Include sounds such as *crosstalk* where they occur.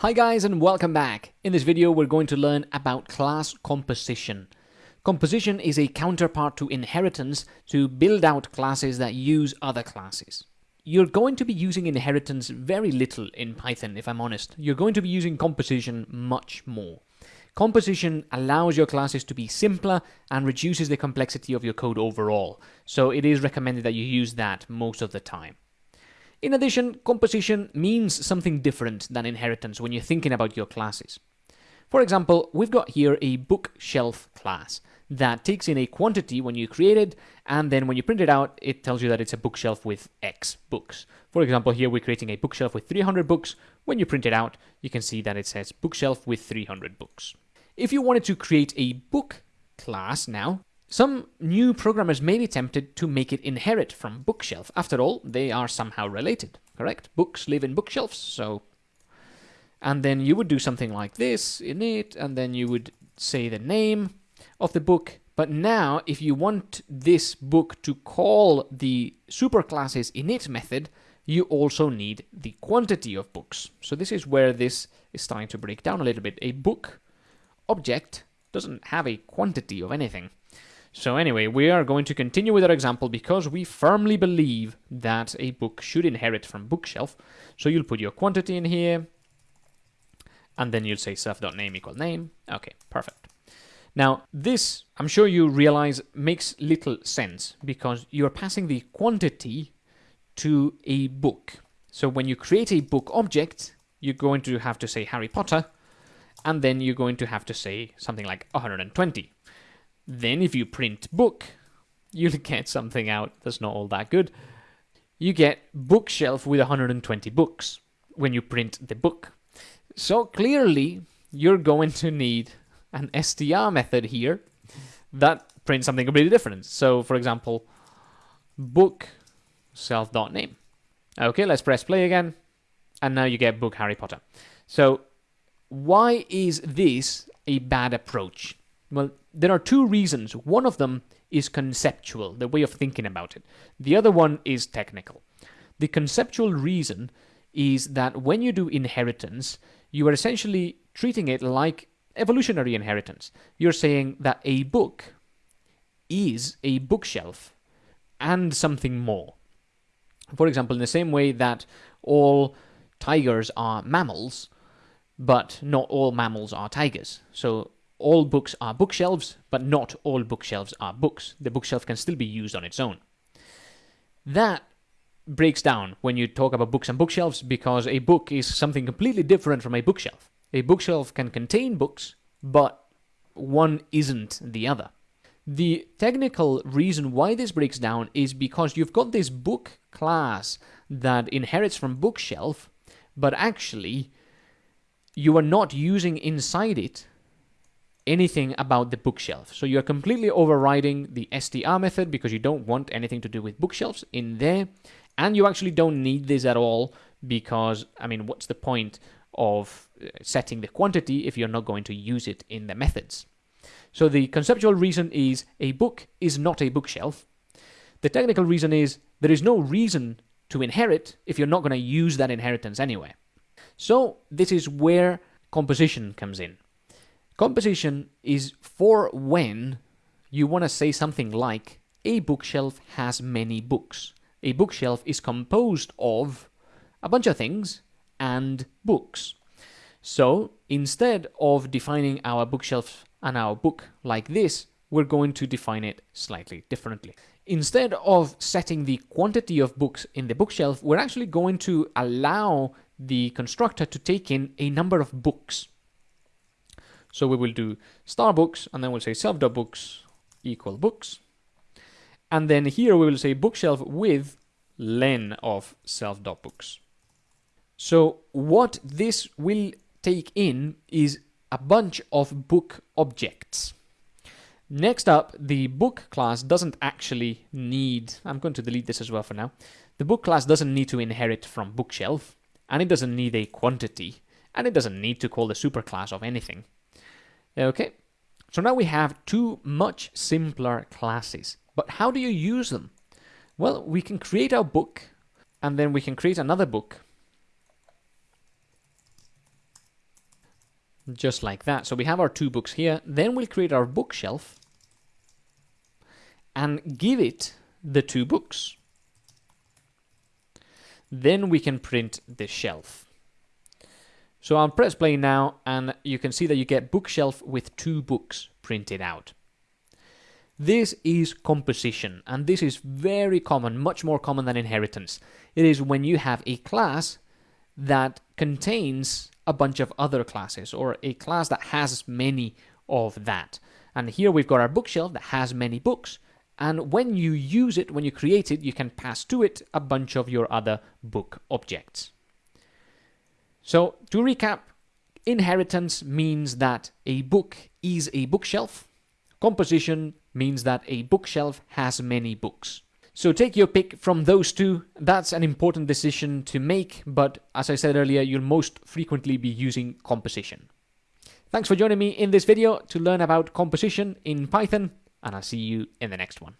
Hi guys and welcome back. In this video we're going to learn about class composition. Composition is a counterpart to inheritance to build out classes that use other classes. You're going to be using inheritance very little in Python if I'm honest. You're going to be using composition much more. Composition allows your classes to be simpler and reduces the complexity of your code overall, so it is recommended that you use that most of the time. In addition, composition means something different than inheritance when you're thinking about your classes. For example, we've got here a bookshelf class that takes in a quantity when you create it, and then when you print it out, it tells you that it's a bookshelf with X books. For example, here we're creating a bookshelf with 300 books. When you print it out, you can see that it says bookshelf with 300 books. If you wanted to create a book class now, some new programmers may be tempted to make it inherit from bookshelf. After all, they are somehow related, correct? Books live in bookshelves, so... And then you would do something like this, init, and then you would say the name of the book. But now, if you want this book to call the superclasses init method, you also need the quantity of books. So this is where this is starting to break down a little bit. A book object doesn't have a quantity of anything. So anyway, we are going to continue with our example because we firmly believe that a book should inherit from bookshelf. So you'll put your quantity in here, and then you'll say self.name equal name. Okay, perfect. Now, this, I'm sure you realize, makes little sense because you're passing the quantity to a book. So when you create a book object, you're going to have to say Harry Potter, and then you're going to have to say something like 120. Then if you print book, you'll *laughs* get something out that's not all that good. You get bookshelf with 120 books when you print the book. So clearly, you're going to need an str method here that prints something completely different. So for example, book self.name. Okay, let's press play again. And now you get book Harry Potter. So why is this a bad approach? Well, there are two reasons. One of them is conceptual, the way of thinking about it. The other one is technical. The conceptual reason is that when you do inheritance, you are essentially treating it like evolutionary inheritance. You're saying that a book is a bookshelf and something more. For example, in the same way that all tigers are mammals, but not all mammals are tigers. So all books are bookshelves, but not all bookshelves are books. The bookshelf can still be used on its own. That breaks down when you talk about books and bookshelves because a book is something completely different from a bookshelf. A bookshelf can contain books, but one isn't the other. The technical reason why this breaks down is because you've got this book class that inherits from bookshelf, but actually you are not using inside it anything about the bookshelf. So you're completely overriding the str method because you don't want anything to do with bookshelves in there. And you actually don't need this at all because, I mean, what's the point of uh, setting the quantity if you're not going to use it in the methods? So the conceptual reason is a book is not a bookshelf. The technical reason is there is no reason to inherit if you're not going to use that inheritance anyway. So this is where composition comes in. Composition is for when you want to say something like a bookshelf has many books. A bookshelf is composed of a bunch of things and books. So instead of defining our bookshelf and our book like this, we're going to define it slightly differently. Instead of setting the quantity of books in the bookshelf, we're actually going to allow the constructor to take in a number of books. So we will do star books, and then we'll say self.books equal books. And then here we will say bookshelf with len of self.books. So what this will take in is a bunch of book objects. Next up, the book class doesn't actually need, I'm going to delete this as well for now. The book class doesn't need to inherit from bookshelf, and it doesn't need a quantity, and it doesn't need to call the superclass of anything. Okay, so now we have two much simpler classes. But how do you use them? Well, we can create our book, and then we can create another book. just like that. So we have our two books here. Then we'll create our bookshelf and give it the two books. Then we can print the shelf. So I'll press play now and you can see that you get bookshelf with two books printed out. This is composition and this is very common, much more common than inheritance. It is when you have a class that contains a bunch of other classes or a class that has many of that. And here we've got our bookshelf that has many books. And when you use it, when you create it, you can pass to it a bunch of your other book objects. So to recap, inheritance means that a book is a bookshelf. Composition means that a bookshelf has many books. So take your pick from those two. That's an important decision to make, but as I said earlier, you'll most frequently be using composition. Thanks for joining me in this video to learn about composition in Python, and I'll see you in the next one.